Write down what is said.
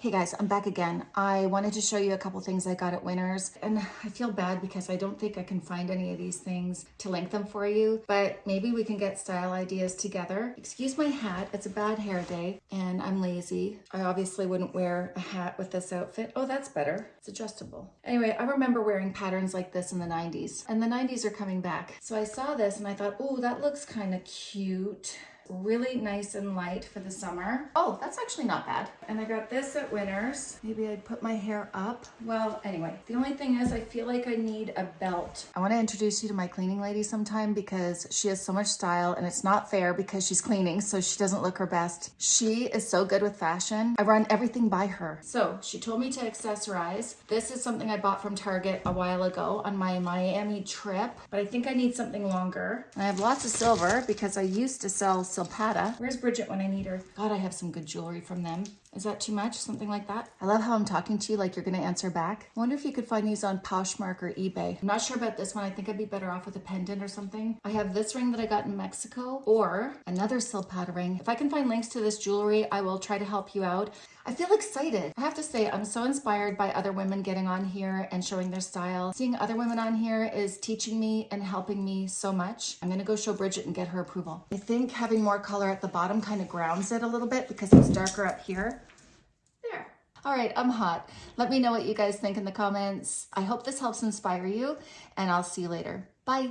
Hey guys, I'm back again. I wanted to show you a couple things I got at Winners and I feel bad because I don't think I can find any of these things to link them for you, but maybe we can get style ideas together. Excuse my hat, it's a bad hair day and I'm lazy. I obviously wouldn't wear a hat with this outfit. Oh, that's better. It's adjustable. Anyway, I remember wearing patterns like this in the 90s and the 90s are coming back. So I saw this and I thought, oh, that looks kind of cute really nice and light for the summer. Oh, that's actually not bad. And I got this at Winners. Maybe I'd put my hair up. Well, anyway, the only thing is I feel like I need a belt. I want to introduce you to my cleaning lady sometime because she has so much style and it's not fair because she's cleaning so she doesn't look her best. She is so good with fashion. I run everything by her. So she told me to accessorize. This is something I bought from Target a while ago on my Miami trip, but I think I need something longer. I have lots of silver because I used to sell silver Silpada. Where's Bridget when I need her? God, I have some good jewelry from them. Is that too much? Something like that? I love how I'm talking to you like you're gonna answer back. I wonder if you could find these on Poshmark or eBay. I'm not sure about this one. I think I'd be better off with a pendant or something. I have this ring that I got in Mexico or another Silpada ring. If I can find links to this jewelry, I will try to help you out. I feel excited. I have to say, I'm so inspired by other women getting on here and showing their style. Seeing other women on here is teaching me and helping me so much. I'm gonna go show Bridget and get her approval. I think having more color at the bottom kind of grounds it a little bit because it's darker up here. There. All right, I'm hot. Let me know what you guys think in the comments. I hope this helps inspire you and I'll see you later. Bye.